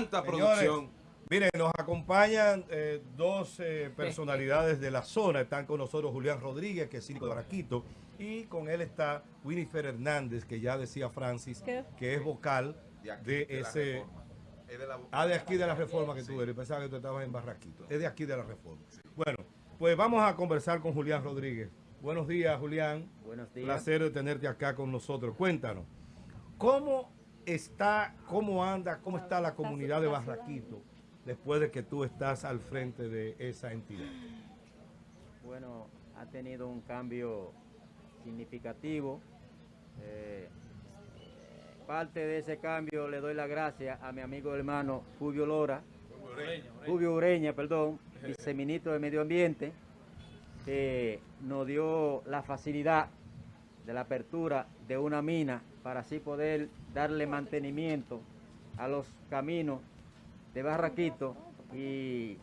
cuánta producción. Miren, nos acompañan eh, dos eh, personalidades de la zona. Están con nosotros Julián Rodríguez, que es síndico de Barraquito, y con él está Winifred Hernández, que ya decía Francis, que es vocal de, ese... ah, de aquí de la reforma que tú eres. Pensaba que tú estabas en Barraquito. Es de aquí de la reforma. Bueno, pues vamos a conversar con Julián Rodríguez. Buenos días, Julián. Buenos días. Placer de tenerte acá con nosotros. Cuéntanos, ¿cómo está, cómo anda, cómo está la comunidad de Barraquito después de que tú estás al frente de esa entidad? Bueno, ha tenido un cambio significativo. Eh, parte de ese cambio le doy la gracia a mi amigo hermano Fulvio Lora, Fulvio Ureña, perdón, viceministro de Medio Ambiente, que nos dio la facilidad de la apertura de una mina para así poder darle mantenimiento a los caminos de Barraquito y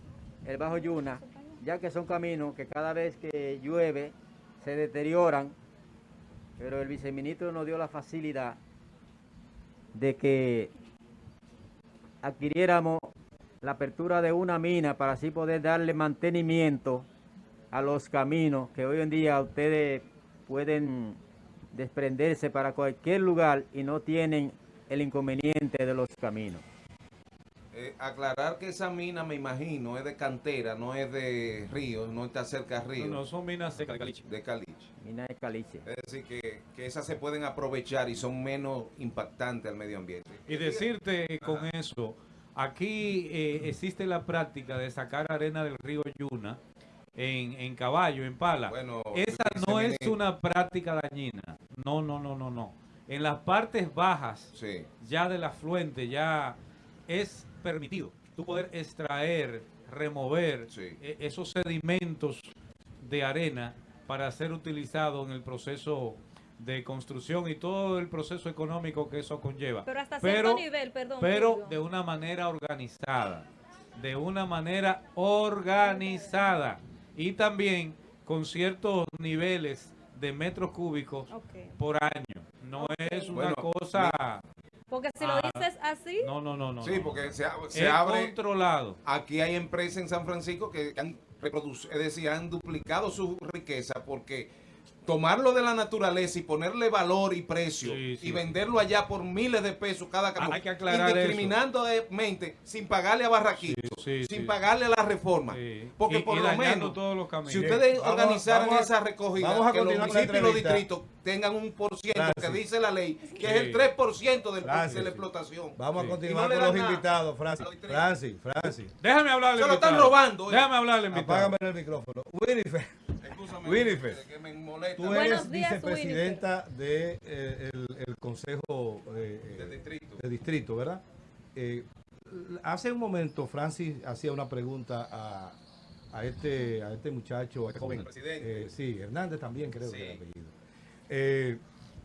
el Bajo Yuna, ya que son caminos que cada vez que llueve se deterioran, pero el viceministro nos dio la facilidad de que adquiriéramos la apertura de una mina para así poder darle mantenimiento a los caminos que hoy en día ustedes pueden desprenderse para cualquier lugar y no tienen el inconveniente de los caminos. Eh, aclarar que esa mina, me imagino, es de cantera, no es de río, no está cerca de río. No, no son minas de caliche. De caliche. Minas de caliche. Es decir, que, que, esas se pueden aprovechar y son menos impactantes al medio ambiente. Y decirte con eso, aquí eh, existe la práctica de sacar arena del río Yuna en, en caballo, en pala. Bueno, Esa no es una práctica dañina. No, no, no, no, no. En las partes bajas, ya del afluente, ya es permitido tú poder extraer, remover e, esos sedimentos de arena para ser utilizado en el proceso de construcción y todo el proceso económico que eso conlleva. Pero hasta cierto nivel, perdón. Pero de una manera organizada. De una manera organizada. Y también con ciertos niveles de metros cúbicos por año. No es una cosa... Porque si lo ah, dices así... No, no, no, no. Sí, porque se, se es abre... controlado. Aquí hay empresas en San Francisco que han reproducido, es decir, han duplicado su riqueza porque tomarlo de la naturaleza y ponerle valor y precio y venderlo allá por miles de pesos cada camión, Hay que aclarar indiscriminadamente sin pagarle a Barraquito, sin pagarle a la reforma. Porque por lo menos, si ustedes organizaran esa recogida, que los municipios y los distritos tengan un por ciento que dice la ley, que es el 3% del, de la explotación. Vamos a continuar con los invitados, Francis. Francis, Francis. Déjame hablarle. Se lo están robando. Déjame hablarle, Apágame el micrófono. Winifred. Winifred. Tú eres vicepresidenta del de, el, Consejo eh, de, distrito. de, distrito. ¿verdad? Eh, hace un momento Francis hacía una pregunta a, a, este, a este muchacho, a este joven. Eh, sí, Hernández también creo que es el apellido. Eh,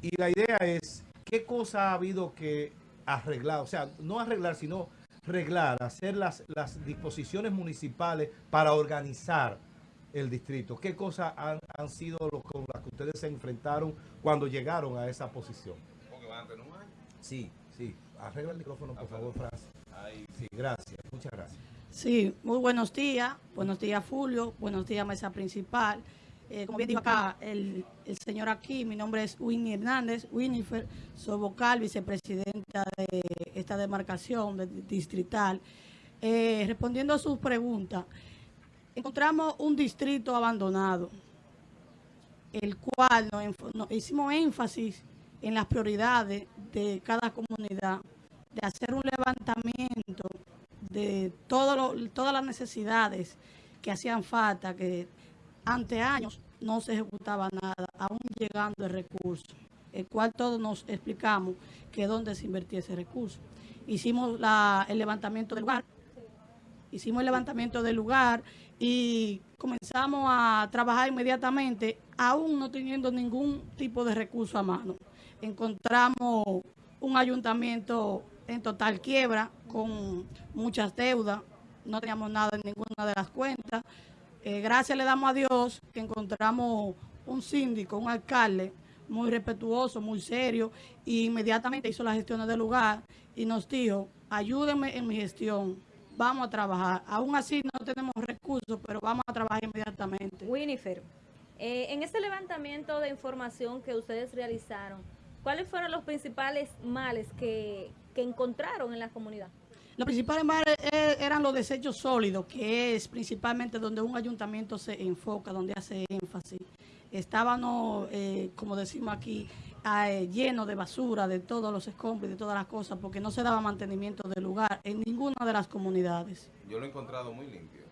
y la idea es, ¿qué cosa ha habido que arreglar? O sea, no arreglar, sino arreglar, hacer las, las disposiciones municipales para organizar el distrito. ¿Qué cosas han, han sido los, con las que ustedes se enfrentaron cuando llegaron a esa posición? Porque van a tener un año. Sí, sí. Arregla el micrófono, por favor, Francis. Sí, gracias. Muchas gracias. Sí, muy buenos días. Buenos días, Julio. Buenos días, mesa principal. Eh, como bien dijo acá el, el, señor aquí, mi nombre es Winnie Hernández, Winifred, soy vocal, vicepresidenta de esta demarcación de, distrital. Eh, respondiendo a sus preguntas, encontramos un distrito abandonado, el cual nos, hicimos énfasis en las prioridades de cada comunidad, de hacer un levantamiento de todo todas las necesidades que hacían falta, que ante años no se ejecutaba nada, aún llegando el recurso, el cual todos nos explicamos que dónde se invertía ese recurso. Hicimos el levantamiento del lugar, hicimos el levantamiento del lugar y comenzamos a trabajar inmediatamente, aún no teniendo ningún tipo de recurso a mano. Encontramos un ayuntamiento en total quiebra, con muchas deudas, no teníamos nada en ninguna de las cuentas. Eh, gracias le damos a Dios que encontramos un síndico, un alcalde muy respetuoso, muy serio, y inmediatamente hizo las gestiones del lugar y nos dijo, ayúdenme en mi gestión, vamos a trabajar. Aún así no tenemos recursos, pero vamos a trabajar inmediatamente. Winifred, eh, en este levantamiento de información que ustedes realizaron, ¿cuáles fueron los principales males que, que encontraron en la comunidad? Los principales males eh, eran los desechos sólidos, que es principalmente donde un ayuntamiento se enfoca, donde hace énfasis. Estábamos, eh, como decimos aquí, eh, llenos de basura, de todos los escombros, de todas las cosas, porque no se daba mantenimiento del lugar en ninguna de las comunidades. Yo lo he encontrado muy limpio,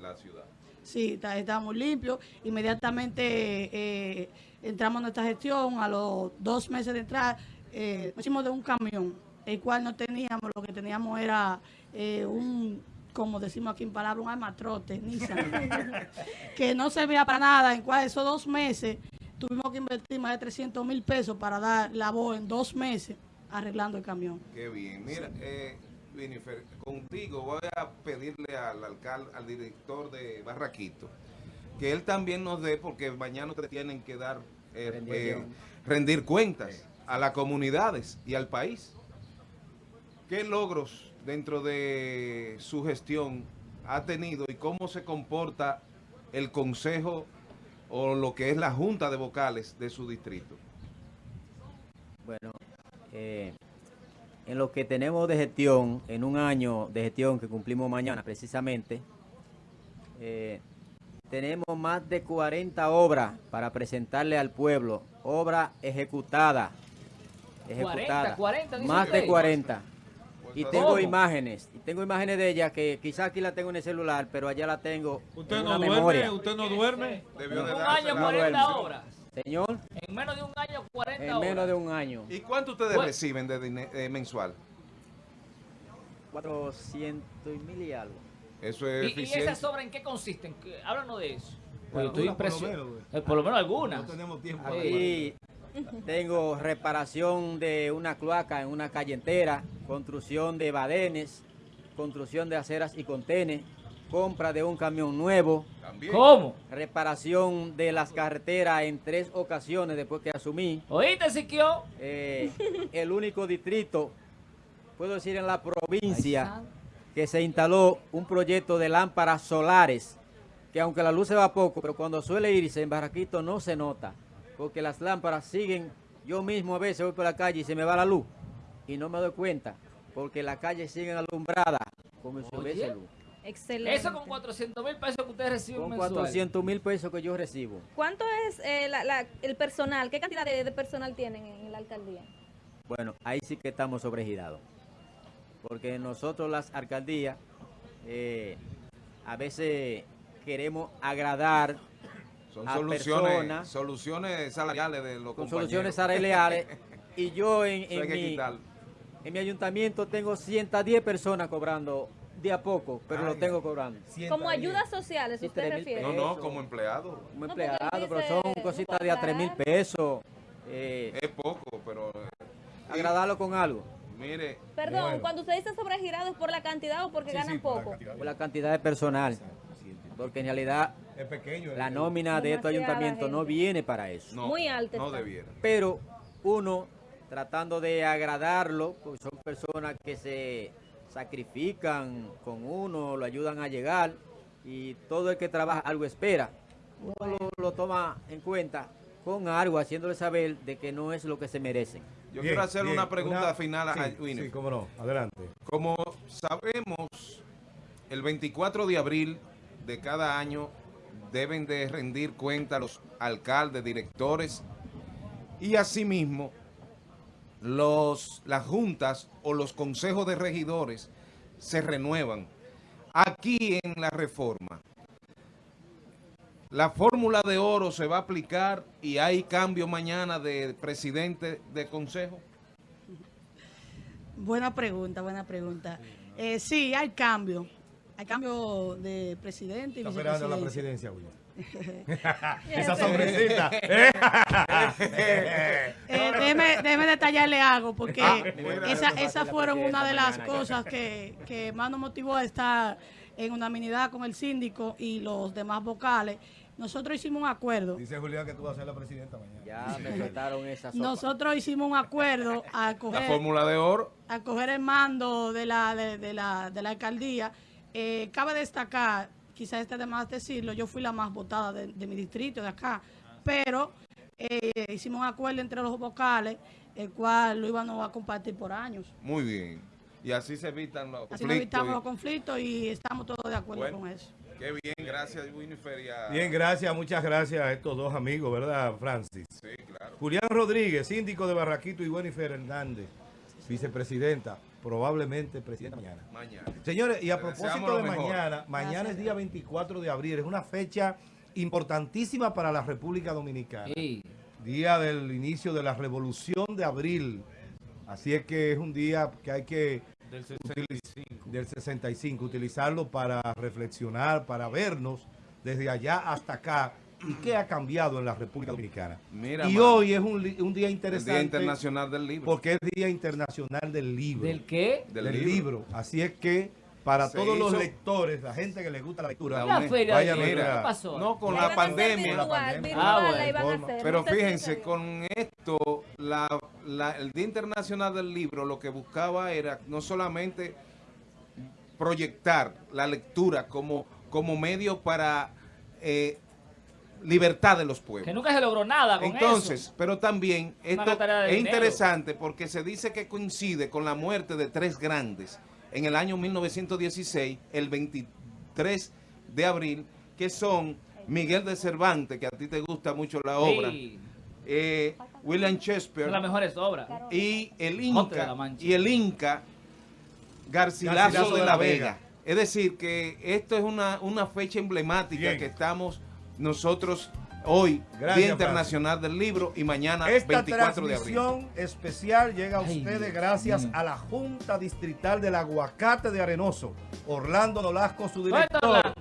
la ciudad. Sí, está, muy limpio. Inmediatamente entramos en nuestra gestión, a los dos meses de entrar, eh, hicimos de un camión el cual no teníamos, lo que teníamos era eh, un, como decimos aquí en palabra, un armatrote, Nissan, que no servía para nada, en cual esos dos meses tuvimos que invertir más de 300 mil pesos para dar la voz en dos meses arreglando el camión. Qué bien. Mira, eh, contigo voy a pedirle al alcalde, al director de Barraquito, que él también nos dé, porque mañana te tienen que dar, eh, eh, rendir cuentas a las comunidades y al país. ¿Qué logros dentro de su gestión ha tenido y cómo se comporta el consejo o lo que es la junta de vocales de su distrito? Bueno, eh, en lo que tenemos de gestión, en un año de gestión que cumplimos mañana precisamente, eh, tenemos más de 40 obras para presentarle al pueblo, obra ejecutada, ejecutada, 40, 40, más de 40. Y tengo imágenes, y tengo imágenes de ella que quizás aquí la tengo en el celular, pero allá la tengo ¿Usted en no duerme? Memoria. ¿Usted no duerme? En un año, 40 horas. Señor. En menos de un año, 40 horas. En menos de un año. ¿Y cuánto ustedes reciben de, eh, mensual? 400 mil y algo. Eso es ¿Y, eficiente. ¿Y esas obras en qué consisten? Háblanos de eso. Pues estoy impresionado. Por, por, lo menos algunas. No tenemos tiempo. Ahí tengo reparación de una cloaca en una calle entera, construcción de badenes, construcción de aceras y contenes, compra de un camión nuevo. ¿Cómo? Reparación de las carreteras en tres ocasiones después que asumí. ¿Oíste, Siquio? Eh, el único distrito, puedo decir en la provincia, que se instaló un proyecto de lámparas solares, que aunque la luz se va poco, pero cuando suele irse en Barraquito no se nota porque las lámparas siguen, yo mismo a veces voy por la calle y se me va la luz y no me doy cuenta, porque las calles siguen alumbradas como si hubiese luz. Excelente. Eso con 400 mil pesos que ustedes reciben Con 400 mil pesos que yo recibo. ¿Cuánto es eh, el personal? ¿Qué cantidad de, personal tienen en la alcaldía? Bueno, ahí sí que estamos sobregirados. Porque nosotros las alcaldías eh, a veces queremos agradar son soluciones, soluciones salariales de los Son soluciones salariales. y yo en, mi, en mi ayuntamiento tengo 110 personas cobrando de a poco, pero lo tengo cobrando. Como ayudas sociales, ¿usted refiere? No, no, como empleado. Como empleado, pero son cositas de a 3 mil pesos. Eh, es poco, pero... Eh, agradarlo con algo. Mire. Perdón, cuando usted dice sobregirado, ¿es por la cantidad o porque ganan poco? Por la cantidad de personal. Porque en realidad es pequeño, la nómina de estos ayuntamientos no viene para eso. Muy alta. No debiera. Pero uno, tratando de agradarlo, pues son personas que se sacrifican con uno, lo ayudan a llegar y todo el que trabaja algo espera. Uno lo, toma en cuenta con algo, haciéndole saber de que no es lo que se merecen. Yo quiero hacer una pregunta final a sí, Sí, cómo no. Adelante. Como sabemos, el 24 de abril de cada año deben de rendir cuenta los alcaldes, directores y asimismo los, las juntas o los consejos de regidores se renuevan. Aquí en la reforma, la fórmula de oro se va a aplicar y hay cambio mañana de presidente de consejo. Buena pregunta, buena pregunta. Eh, sí, hay cambio hay cambio de presidente y Está esperando la presidencia, William. Esa sorpresita. eh, déjeme, detallarle algo, porque ah, esas esa fueron una de las cosas que, que más nos motivó a estar en unanimidad con el síndico y los demás vocales nosotros hicimos un acuerdo. Dice Julián que tú vas a ser la presidenta mañana. Ya me soltaron esa sopa. Nosotros hicimos un acuerdo a coger... La fórmula de oro. A coger el mando de la, de, la, de la alcaldía. Eh, cabe destacar, quizás este de más decirlo, yo fui la más votada de, mi distrito, de acá, pero eh, hicimos un acuerdo entre los vocales, el cual lo íbamos a compartir por años. Muy bien. Y así se evitan los conflictos. Así evitamos los conflictos y estamos todos de acuerdo con eso. Qué bien, gracias Winifred. Bien, gracias, muchas gracias a estos dos amigos, ¿verdad, Francis? Sí, claro. Julián Rodríguez, síndico de Barraquito y Winifred Hernández, vicepresidenta, probablemente presidenta mañana. Mañana. Señores, y a propósito de mañana, mañana es día 24 de abril, es una fecha importantísima para la República Dominicana. Sí. Día del inicio de la Revolución de Abril. Así es que es un día que hay que del 65. Del 65, utilizarlo para reflexionar, para vernos desde allá hasta acá y qué ha cambiado en la República Dominicana. y hoy es un, día interesante. Día Internacional del Libro. Porque es Día Internacional del Libro. ¿Del qué? Del, libro. Así es que para todos los lectores, la gente que le gusta la lectura, la feria vaya a pasó? No, con la pandemia. Ah, Pero fíjense, con esto, el Día Internacional del Libro lo que buscaba era no solamente proyectar la lectura como, como medio para eh, libertad de los pueblos. Que nunca se logró nada con Entonces, pero también esto es interesante porque se dice que coincide con la muerte de tres grandes en el año 1916, el 23 de abril, que son Miguel de Cervantes, que a ti te gusta mucho la obra, eh, William Shakespeare. Las mejores obras. Y el Inca, y el Inca Garcilaso, de, la, Vega. Es decir, que esto es una, una fecha emblemática que estamos nosotros Hoy, Día Internacional del Libro y mañana Esta 24 de abril. transmisión especial llega a ustedes gracias a la Junta Distrital del Aguacate de Arenoso. Orlando Nolasco, su director.